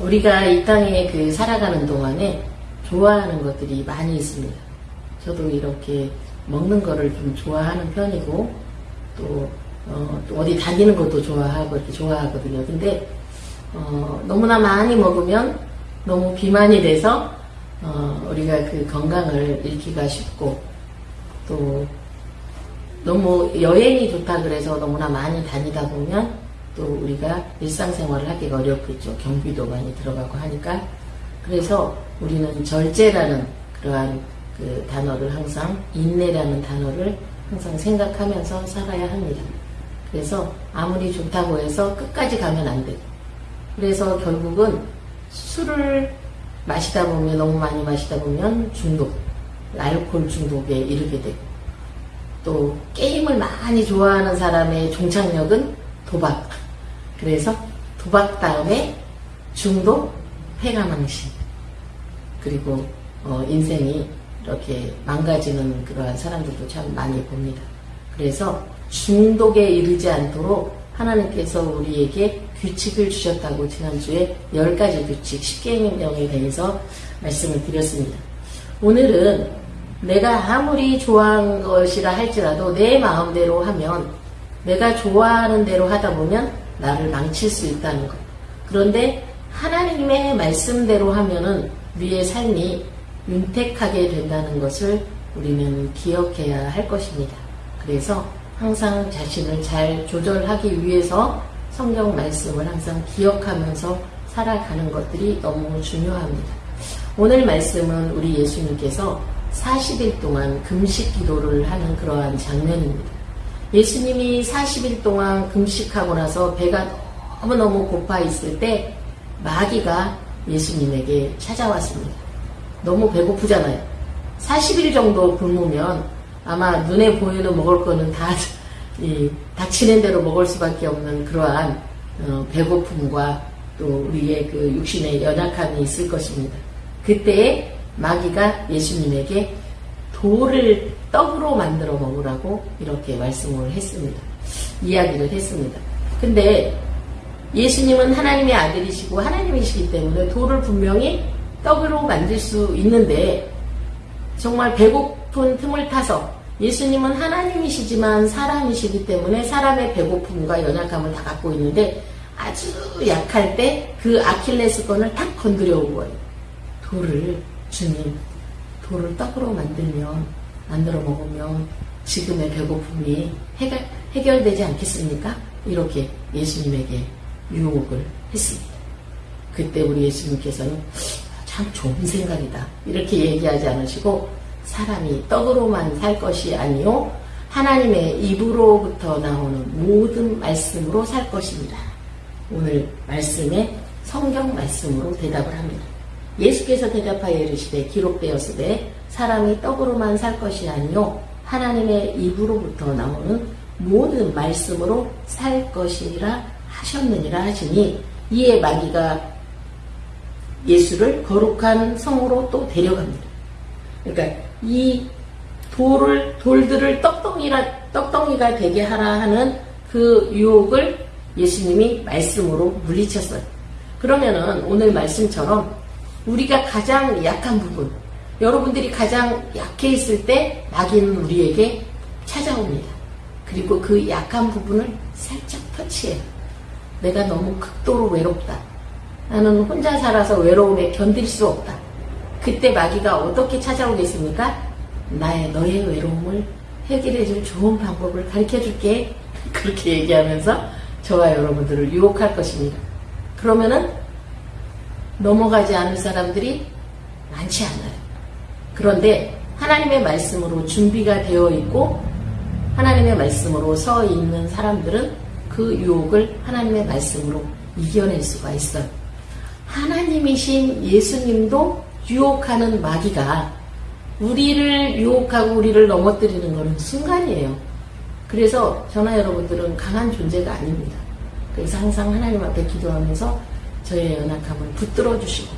우리가 이 땅에 그 살아가는 동안에 좋아하는 것들이 많이 있습니다. 저도 이렇게 먹는 거를 좀 좋아하는 편이고 또, 어, 또 어디 다니는 것도 좋아하고 이렇게 좋아하거든요. 근데 어, 너무나 많이 먹으면 너무 비만이 돼서 어, 우리가 그 건강을 잃기가 쉽고 또 너무 여행이 좋다 그래서 너무나 많이 다니다 보면 또 우리가 일상생활을 하기가 어렵겠죠. 경비도 많이 들어가고 하니까. 그래서 우리는 절제라는 그러한 그 단어를 항상 인내라는 단어를 항상 생각하면서 살아야 합니다. 그래서 아무리 좋다고 해서 끝까지 가면 안 돼요. 그래서 결국은 술을 마시다 보면 너무 많이 마시다 보면 중독, 알코올 중독에 이르게 되고 또 게임을 많이 좋아하는 사람의 종착역은 도박. 그래서 도박 다음에 중독, 폐가망신 그리고 어, 인생이 이렇게 망가지는 그러한 사람들도 참 많이 봅니다. 그래서 중독에 이르지 않도록 하나님께서 우리에게 규칙을 주셨다고 지난주에 10가지 규칙, 10계명에 대해서 말씀을 드렸습니다. 오늘은 내가 아무리 좋아하는 것이라 할지라도 내 마음대로 하면 내가 좋아하는 대로 하다 보면 나를 망칠 수 있다는 것. 그런데 하나님의 말씀대로 하면은 우리의 삶이 윤택하게 된다는 것을 우리는 기억해야 할 것입니다. 그래서 항상 자신을 잘 조절하기 위해서 성경 말씀을 항상 기억하면서 살아가는 것들이 너무 중요합니다. 오늘 말씀은 우리 예수님께서 40일 동안 금식 기도를 하는 그러한 장면입니다. 예수님이 40일 동안 금식하고 나서 배가 너무너무 고파 있을 때 마귀가 예수님에게 찾아왔습니다. 너무 배고프잖아요. 40일 정도 굶으면 아마 눈에 보이는 먹을 거는 다 이, 닥치는 대로 먹을 수밖에 없는 그러한 어, 배고픔과 또 우리의 그 육신의 연약함이 있을 것입니다. 그때 마귀가 예수님에게 돌을 떡으로 만들어 먹으라고 이렇게 말씀을 했습니다. 이야기를 했습니다. 근데 예수님은 하나님의 아들이시고 하나님이시기 때문에 돌을 분명히 떡으로 만들 수 있는데 정말 배고픈 틈을 타서 예수님은 하나님이시지만 사람이시기 때문에 사람의 배고픔과 연약함을 다 갖고 있는데 아주 약할 때 그 아킬레스건을 탁 건드려 온 거예요. 돌을 주님, 돌을 떡으로 만들면 만들어 먹으면 지금의 배고픔이 해결, 해결되지 않겠습니까? 이렇게 예수님에게 유혹을 했습니다. 그때 우리 예수님께서는 참 좋은 생각이다. 이렇게 얘기하지 않으시고 사람이 떡으로만 살 것이 아니요 하나님의 입으로부터 나오는 모든 말씀으로 살 것입니다. 오늘 말씀에 성경 말씀으로 대답을 합니다. 예수께서 대답하여 이르시되 기록되었으되 사람이 떡으로만 살 것이 아니요 하나님의 입으로부터 나오는 모든 말씀으로 살 것이라 하셨느니라 하시니 이에 마귀가 예수를 거룩한 성으로 또 데려갑니다. 그러니까 이 돌을 돌들을 떡덩이라 떡덩이가 되게 하라 하는 그 유혹을 예수님이 말씀으로 물리쳤어요. 그러면은 오늘 말씀처럼 우리가 가장 약한 부분, 여러분들이 가장 약해 있을 때 마귀는 우리에게 찾아옵니다. 그리고 그 약한 부분을 살짝 터치해요. 내가 너무 극도로 외롭다. 나는 혼자 살아서 외로움에 견딜 수 없다. 그때 마귀가 어떻게 찾아오겠습니까? 나의 너의 외로움을 해결해 줄 좋은 방법을 가르쳐 줄게. 그렇게 얘기하면서 저와 여러분들을 유혹할 것입니다. 그러면은 넘어가지 않을 사람들이 많지 않아요. 그런데 하나님의 말씀으로 준비가 되어 있고 하나님의 말씀으로 서 있는 사람들은 그 유혹을 하나님의 말씀으로 이겨낼 수가 있어요. 하나님이신 예수님도 유혹하는 마귀가 우리를 유혹하고 우리를 넘어뜨리는 것은 순간이에요. 그래서 저나 여러분들은 강한 존재가 아닙니다. 그래서 항상 하나님 앞에 기도하면서 저의 연약함을 붙들어 주시고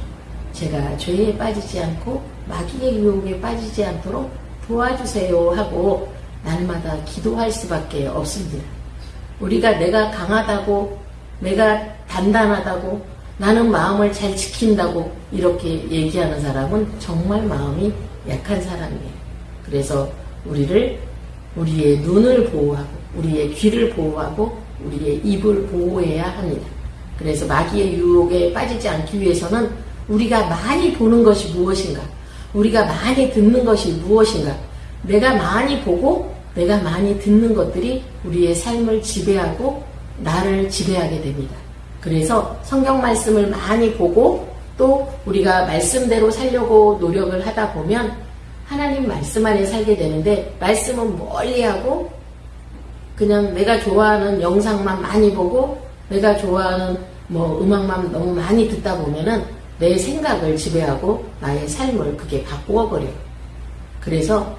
제가 죄에 빠지지 않고 마귀의 유혹에 빠지지 않도록 도와주세요 하고 날마다 기도할 수밖에 없습니다. 우리가 내가 강하다고 내가 단단하다고 나는 마음을 잘 지킨다고 이렇게 얘기하는 사람은 정말 마음이 약한 사람이에요. 그래서 우리를 우리의 눈을 보호하고 우리의 귀를 보호하고 우리의 입을 보호해야 합니다. 그래서 마귀의 유혹에 빠지지 않기 위해서는 우리가 많이 보는 것이 무엇인가? 우리가 많이 듣는 것이 무엇인가? 내가 많이 보고 내가 많이 듣는 것들이 우리의 삶을 지배하고 나를 지배하게 됩니다. 그래서 성경 말씀을 많이 보고 또 우리가 말씀대로 살려고 노력을 하다 보면 하나님 말씀 안에 살게 되는데 말씀은 멀리하고 그냥 내가 좋아하는 영상만 많이 보고 내가 좋아하는 뭐 음악만 너무 많이 듣다 보면은 내 생각을 지배하고 나의 삶을 그게 바꾸어 버려요. 그래서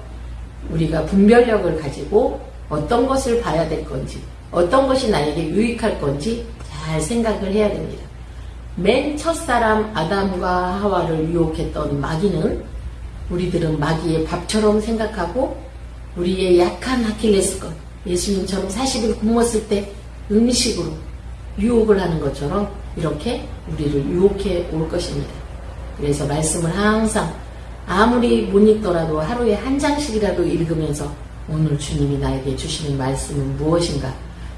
우리가 분별력을 가지고 어떤 것을 봐야 될 건지, 어떤 것이 나에게 유익할 건지 잘 생각을 해야 됩니다. 맨 첫사람 아담과 하와를 유혹했던 마귀는 우리들은 마귀의 밥처럼 생각하고 우리의 약한 아킬레스건, 예수님처럼 40일 굶었을 때 음식으로 유혹을 하는 것처럼 이렇게 우리를 유혹해 올 것입니다. 그래서 말씀을 항상 아무리 못 읽더라도 하루에 한 장씩이라도 읽으면서 오늘 주님이 나에게 주시는 말씀은 무엇인가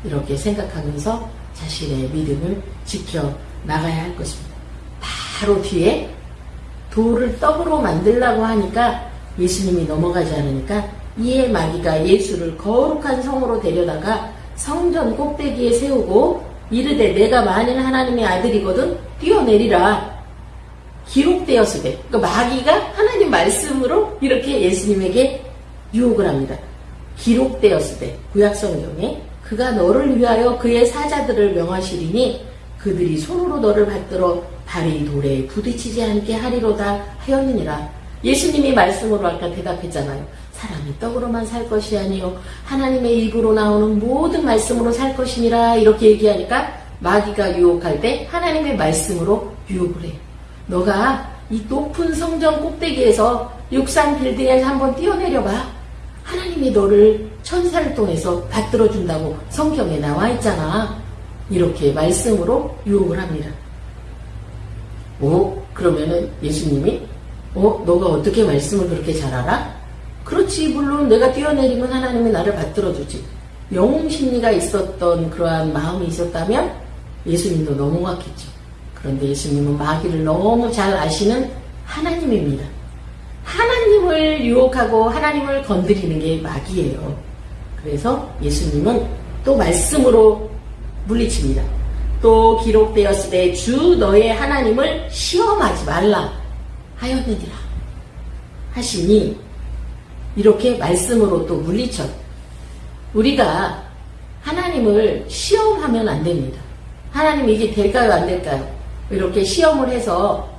이렇게 생각하면서 자신의 믿음을 지켜 나가야 할 것입니다. 바로 뒤에 돌을 떡으로 만들라고 하니까 예수님이 넘어가지 않으니까 이에 마귀가 예수를 거룩한 성으로 데려다가 성전 꼭대기에 세우고 이르되 내가 만일 하나님의 아들이거든 뛰어내리라 기록되었을 때 그러니까 마귀가 하나님 말씀으로 이렇게 예수님에게 유혹을 합니다. 기록되었을 때 구약 성경에 그가 너를 위하여 그의 사자들을 명하시리니 그들이 손으로 너를 받들어 발이 돌에 부딪히지 않게 하리로다 하였느니라. 예수님이 말씀으로 아까 대답했잖아요. 사람이 떡으로만 살 것이 아니요 하나님의 입으로 나오는 모든 말씀으로 살 것이니라 이렇게 얘기하니까 마귀가 유혹할 때 하나님의 말씀으로 유혹을 해요. 너가 이 높은 성전 꼭대기에서 육상 빌딩에서 한번 뛰어내려봐. 하나님이 너를 천사를 통해서 받들어 준다고 성경에 나와 있잖아. 이렇게 말씀으로 유혹을 합니다. 오, 그러면은 예수님이 어, 너가 어떻게 말씀을 그렇게 잘 알아? 그렇지, 물론 내가 뛰어내리면 하나님이 나를 받들어 주지. 영웅 심리가 있었던 그러한 마음이 있었다면 예수님도 넘어갔겠죠. 그런데 예수님은 마귀를 너무 잘 아시는 하나님입니다. 하나님을 유혹하고 하나님을 건드리는 게 마귀예요. 그래서 예수님은 또 말씀으로 물리칩니다. 또 기록되었을 때 주 너의 하나님을 시험하지 말라 하였느니라 하시니 이렇게 말씀으로 또 물리쳐 우리가 하나님을 시험하면 안 됩니다. 하나님 이게 될까요 안 될까요? 이렇게 시험을 해서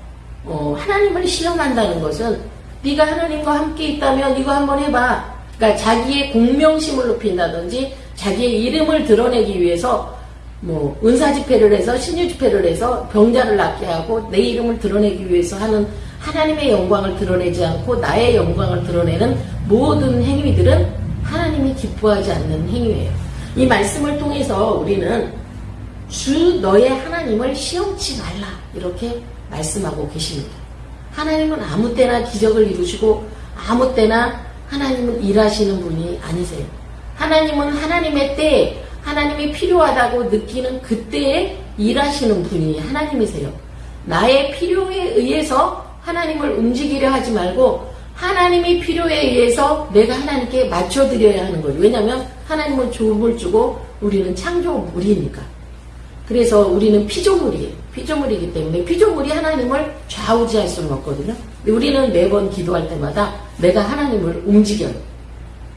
어, 하나님을 시험한다는 것은 네가 하나님과 함께 있다면 이거 한번 해봐. 그러니까 자기의 공명심을 높인다든지 자기의 이름을 드러내기 위해서 뭐 은사 집회를 해서 신유 집회를 해서 병자를 낫게 하고 내 이름을 드러내기 위해서 하는 하나님의 영광을 드러내지 않고 나의 영광을 드러내는 모든 행위들은 하나님이 기뻐하지 않는 행위예요. 이 말씀을 통해서 우리는 주 너의 하나님을 시험치 말라 이렇게 말씀하고 계십니다. 하나님은 아무 때나 기적을 이루시고 아무 때나 하나님은 일하시는 분이 아니세요. 하나님은 하나님의 때에 하나님이 필요하다고 느끼는 그때에 일하시는 분이 하나님이세요. 나의 필요에 의해서 하나님을 움직이려 하지 말고 하나님이 필요에 의해서 내가 하나님께 맞춰드려야 하는 거예요. 왜냐하면 하나님은 조음을 주고 우리는 창조물이니까. 그래서 우리는 피조물이에요. 피조물이기 때문에 피조물이 하나님을 좌우지할 수는 없거든요. 우리는 매번 기도할 때마다 내가 하나님을 움직여요.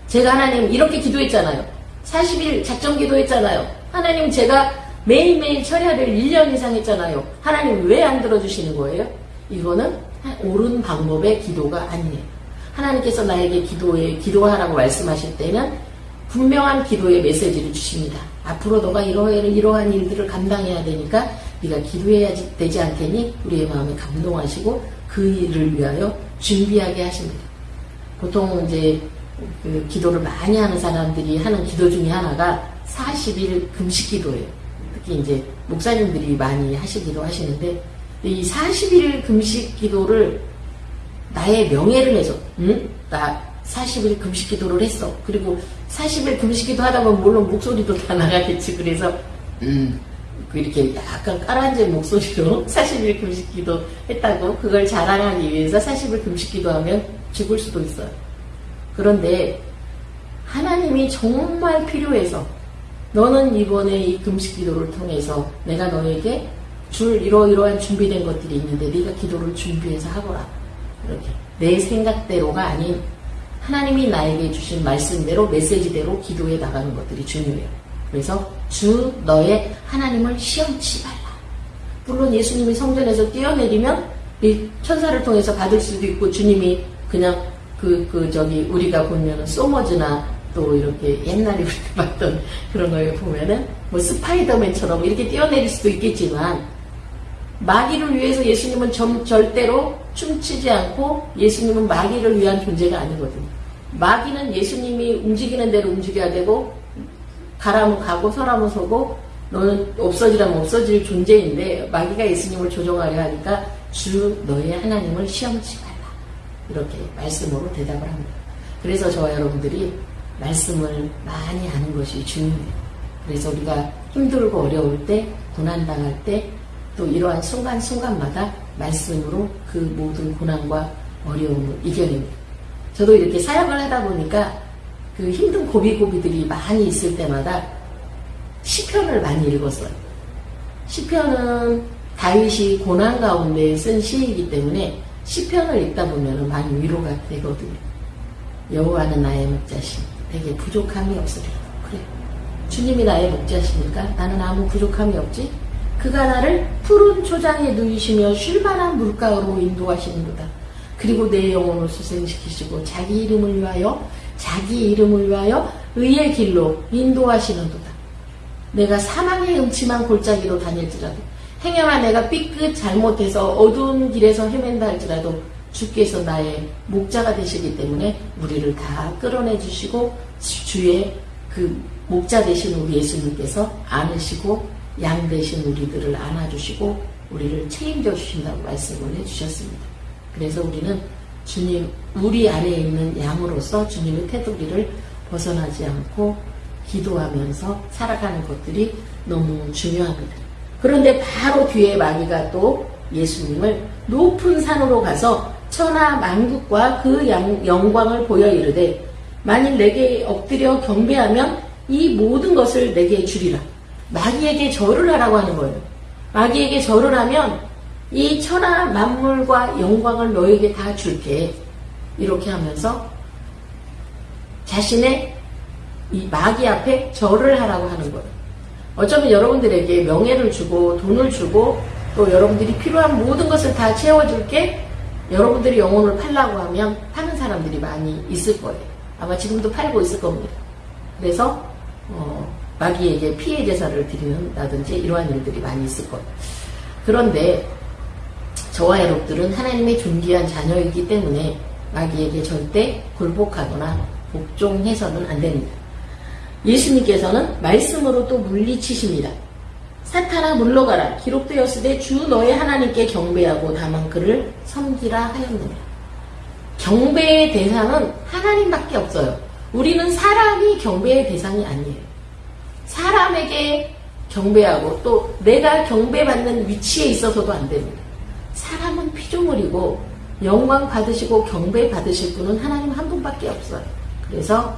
제가 하나님 이렇게 기도했잖아요. 40일 작정 기도했잖아요. 하나님 제가 매일매일 철야를 1년 이상 했잖아요. 하나님 왜 안 들어주시는 거예요? 이거는 옳은 방법의 기도가 아니에요. 하나님께서 나에게 기도에 기도하라고 말씀하실 때는 분명한 기도의 메시지를 주십니다. 앞으로 너가 이러한, 이러한 일들을 감당해야 되니까 네가 기도해야 되지 않겠니? 우리의 마음에 감동하시고 그 일을 위하여 준비하게 하십니다. 보통 이제 그 기도를 많이 하는 사람들이 하는 기도 중에 하나가 40일 금식 기도예요. 특히 이제 목사님들이 많이 하시기도 하시는데 이 40일 금식 기도를 나의 명예를 해서 응? 나 40일 금식 기도를 했어. 그리고 40일 금식 기도 하다 보면 물론 목소리도 다 나가겠지. 그래서 음, 그 이렇게 약간 깔아앉은 목소리로 40일 금식 기도 했다고 그걸 자랑하기 위해서 40일 금식 기도하면 죽을 수도 있어요. 그런데 하나님이 정말 필요해서 너는 이번에 이 금식 기도를 통해서 내가 너에게 줄 이러이러한 준비된 것들이 있는데 네가 기도를 준비해서 하거라. 이렇게 내 생각대로가 아닌 하나님이 나에게 주신 말씀대로 메시지대로 기도해 나가는 것들이 중요해요. 그래서 주 너의 하나님을 시험치 말라. 물론 예수님이 성전에서 뛰어내리면 이 천사를 통해서 받을 수도 있고 주님이 그냥 그, 그, 저기, 우리가 보면은 소머즈나 또 이렇게 옛날에 우리가 봤던 그런 거에 보면은 뭐 스파이더맨처럼 이렇게 뛰어내릴 수도 있겠지만 마귀를 위해서 예수님은 점, 절대로 춤추지 않고 예수님은 마귀를 위한 존재가 아니거든요. 마귀는 예수님이 움직이는 대로 움직여야 되고 가라면 가고 서라면 서고 너는 없어지라면 없어질 존재인데 마귀가 예수님을 조종하려 하니까 주 너의 하나님을 시험치 말라. 이렇게 말씀으로 대답을 합니다. 그래서 저와 여러분들이 말씀을 많이 아는 것이 중요해요. 그래서 우리가 힘들고 어려울 때, 고난당할 때, 또 이러한 순간순간마다 말씀으로 그 모든 고난과 어려움을 이겨냅니다. 저도 이렇게 사역을 하다 보니까 그 힘든 고비고비들이 많이 있을 때마다 시편을 많이 읽었어요. 시편은 다윗이 고난 가운데 쓴 시이기 때문에 시편을 읽다 보면 많이 위로가 되거든요. 여호와는 나의 목자시, 내게 부족함이 없으리라. 그래. 주님이 나의 목자시니까 나는 아무 부족함이 없지. 그가 나를 푸른 초장에 누이시며 쉴만한 물가로 인도하시는도다. 그리고 내 영혼을 수생시키시고 자기 이름을 위하여 자기 이름을 위하여 의의 길로 인도하시는도다. 내가 사망의 음침한 골짜기로 다닐지라도 행여나 내가 삐끗 잘못해서 어두운 길에서 헤맨다 할지라도 주께서 나의 목자가 되시기 때문에 우리를 다 끌어내 주시고 주의 그 목자 되신 우리 예수님께서 안으시고 양 되신 우리들을 안아주시고 우리를 책임져 주신다고 말씀을 해주셨습니다. 그래서 우리는 주님 우리 안에 있는 양으로서 주님의 테두리를 벗어나지 않고 기도하면서 살아가는 것들이 너무 중요합니다. 그런데 바로 뒤에 마귀가 또 예수님을 높은 산으로 가서 천하 만국과 그 영광을 보여 이르되 만일 내게 엎드려 경배하면 이 모든 것을 내게 주리라. 마귀에게 절을 하라고 하는 거예요. 마귀에게 절을 하면 이 천하 만물과 영광을 너에게 다 줄게. 이렇게 하면서 자신의 이 마귀 앞에 절을 하라고 하는 거예요. 어쩌면 여러분들에게 명예를 주고 돈을 주고 또 여러분들이 필요한 모든 것을 다 채워줄 게 여러분들이 영혼을 팔라고 하면 파는 사람들이 많이 있을 거예요. 아마 지금도 팔고 있을 겁니다. 그래서 어, 마귀에게 피해 제사를 드리는다든지 이러한 일들이 많이 있을 거예요. 그런데 저와 여러분들은 하나님의 존귀한 자녀이기 때문에 마귀에게 절대 굴복하거나 복종해서는 안 됩니다. 예수님께서는 말씀으로 또 물리치십니다. 사탄아 물러가라 기록되었으되 주 너의 하나님께 경배하고 다만 그를 섬기라 하였느니라. 경배의 대상은 하나님밖에 없어요. 우리는 사람이 경배의 대상이 아니에요. 사람에게 경배하고 또 내가 경배받는 위치에 있어서도 안 됩니다. 사람은 피조물이고 영광 받으시고 경배 받으실 분은 하나님 한 분밖에 없어요. 그래서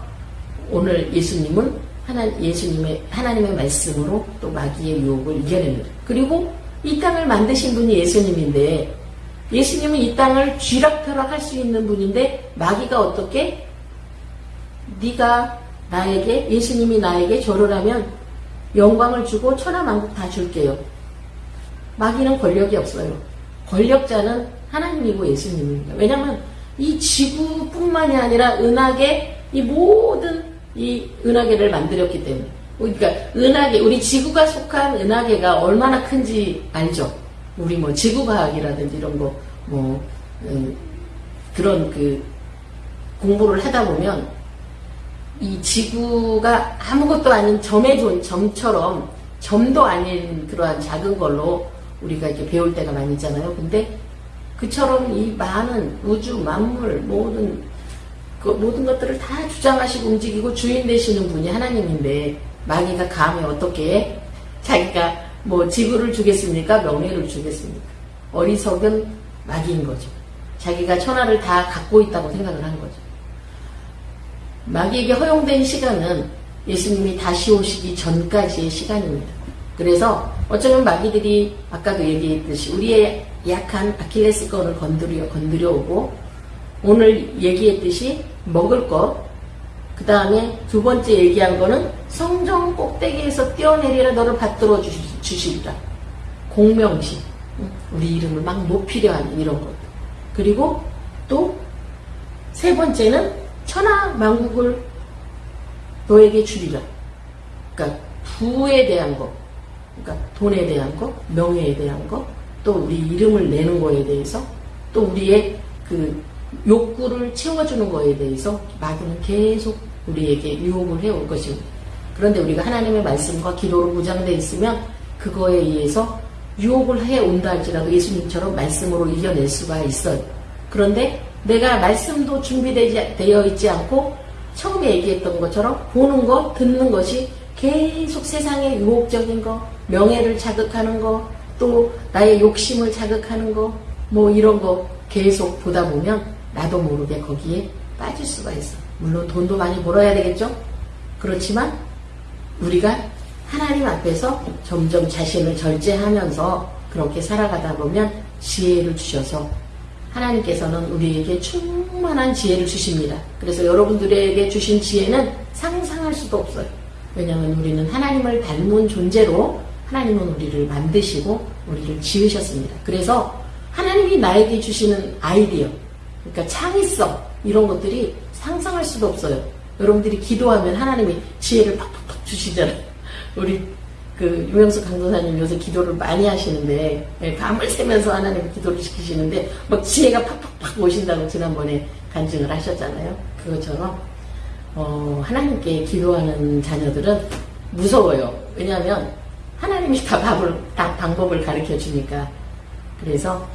오늘 예수님은 하나, 예수님의, 하나님의 말씀으로 또 마귀의 유혹을 이겨냅니다. 그리고 이 땅을 만드신 분이 예수님인데, 예수님은 이 땅을 쥐락펴락 할 수 있는 분인데, 마귀가 어떻게? 네가 나에게, 예수님이 나에게 절을 하면 영광을 주고 천하만국 다 줄게요. 마귀는 권력이 없어요. 권력자는 하나님이고 예수님입니다. 왜냐하면 이 지구뿐만이 아니라 은하계 이 모든 이 은하계를 만들었기 때문에 그러니까 은하계 우리 지구가 속한 은하계가 얼마나 큰지 알죠? 우리 뭐 지구과학이라든지 이런 거뭐 음, 그런 그 공부를 하다 보면 이 지구가 아무것도 아닌 점의 존 점처럼 점도 아닌 그러한 작은 걸로 우리가 이렇게 배울 때가 많이 있잖아요. 근데 그처럼 이 많은 우주 만물 모든 그 모든 것들을 다 주장하시고 움직이고 주인 되시는 분이 하나님인데 마귀가 감히 어떻게 자기가 뭐 지구를 주겠습니까? 명예를 주겠습니까? 어리석은 마귀인 거죠. 자기가 천하를 다 갖고 있다고 생각을 한 거죠. 마귀에게 허용된 시간은 예수님이 다시 오시기 전까지의 시간입니다. 그래서 어쩌면 마귀들이 아까도 얘기했듯이 우리의 약한 아킬레스건을 건드려 건드려 오고 오늘 얘기했듯이 먹을 것, 그 다음에 두 번째 얘기한 거는 성정 꼭대기에서 뛰어내리라 너를 받들어 주시리라. 공명시, 우리 이름을 막 높이려 하는 이런 것. 그리고 또 세 번째는 천하 만국을 너에게 주리라. 그러니까 부에 대한 것, 그러니까 돈에 대한 것, 명예에 대한 것, 또 우리 이름을 내는 거에 대해서, 또 우리의 그 욕구를 채워주는 거에 대해서 마귀는 계속 우리에게 유혹을 해올 것입니다. 그런데 우리가 하나님의 말씀과 기도로 무장되어 있으면 그거에 의해서 유혹을 해온다 할지라도 예수님처럼 말씀으로 이겨낼 수가 있어요. 그런데 내가 말씀도 준비되어 있지 않고 처음에 얘기했던 것처럼 보는 것, 듣는 것이 계속 세상의 유혹적인 거, 명예를 자극하는 거, 또 나의 욕심을 자극하는 거, 뭐 이런 거 계속 보다 보면 나도 모르게 거기에 빠질 수가 있어. 물론 돈도 많이 벌어야 되겠죠? 그렇지만 우리가 하나님 앞에서 점점 자신을 절제하면서 그렇게 살아가다 보면 지혜를 주셔서 하나님께서는 우리에게 충만한 지혜를 주십니다. 그래서 여러분들에게 주신 지혜는 상상할 수도 없어요. 왜냐하면 우리는 하나님을 닮은 존재로 하나님은 우리를 만드시고 우리를 지으셨습니다. 그래서 하나님이 나에게 주시는 아이디어, 그러니까 창의성 이런 것들이 상상할 수도 없어요. 여러분들이 기도하면 하나님이 지혜를 팍팍팍 주시잖아요. 우리 그 유명수 강도사님 요새 기도를 많이 하시는데 예, 밤을 새면서 하나님 기도를 시키시는데 막 지혜가 팍팍팍 오신다고 지난번에 간증을 하셨잖아요. 그것처럼 어, 하나님께 기도하는 자녀들은 무서워요. 왜냐하면 하나님이 다 밥을 다 방법을 가르쳐 주니까 그래서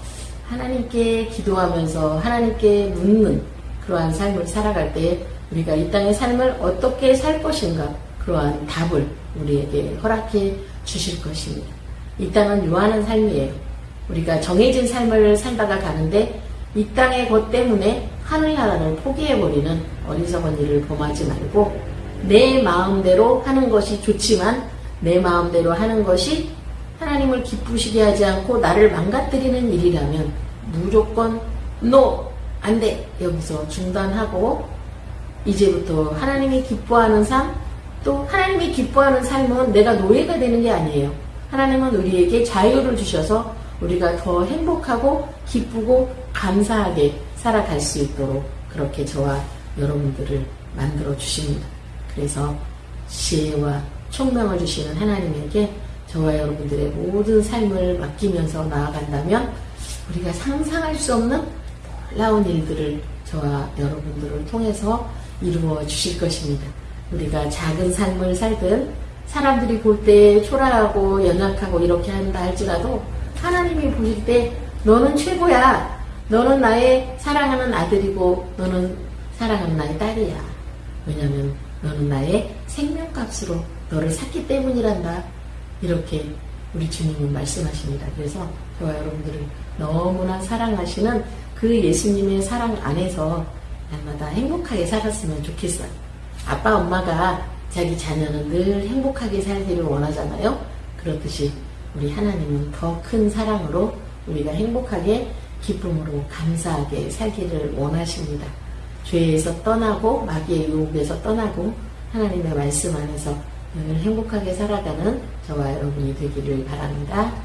하나님께 기도하면서 하나님께 묻는 그러한 삶을 살아갈 때 우리가 이 땅의 삶을 어떻게 살 것인가 그러한 답을 우리에게 허락해 주실 것입니다. 이 땅은 유한한 삶이에요. 우리가 정해진 삶을 살다가 가는데 이 땅의 것 때문에 하늘 나라를 포기해버리는 어리석은 일을 범하지 말고 내 마음대로 하는 것이 좋지만 내 마음대로 하는 것이 하나님을 기쁘시게 하지 않고 나를 망가뜨리는 일이라면 무조건 NO! 안 돼! 여기서 중단하고 이제부터 하나님이 기뻐하는 삶, 또 하나님이 기뻐하는 삶은 내가 노예가 되는 게 아니에요. 하나님은 우리에게 자유를 주셔서 우리가 더 행복하고 기쁘고 감사하게 살아갈 수 있도록 그렇게 저와 여러분들을 만들어 주십니다. 그래서 지혜와 총명을 주시는 하나님에게 저와 여러분들의 모든 삶을 맡기면서 나아간다면 우리가 상상할 수 없는 놀라운 일들을 저와 여러분들을 통해서 이루어 주실 것입니다. 우리가 작은 삶을 살든 사람들이 볼 때 초라하고 연약하고 이렇게 한다 할지라도 하나님이 보실 때 너는 최고야. 너는 나의 사랑하는 아들이고 너는 사랑하는 나의 딸이야. 왜냐하면 너는 나의 생명값으로 너를 샀기 때문이란다. 이렇게 우리 주님은 말씀하십니다. 그래서 저와 여러분들을 너무나 사랑하시는 그 예수님의 사랑 안에서 날마다 행복하게 살았으면 좋겠어요. 아빠, 엄마가 자기 자녀는 늘 행복하게 살기를 원하잖아요. 그렇듯이 우리 하나님은 더 큰 사랑으로 우리가 행복하게 기쁨으로 감사하게 살기를 원하십니다. 죄에서 떠나고 마귀의 유혹에서 떠나고 하나님의 말씀 안에서 늘 행복하게 살아가는 저와 여러분이 되기를 바랍니다.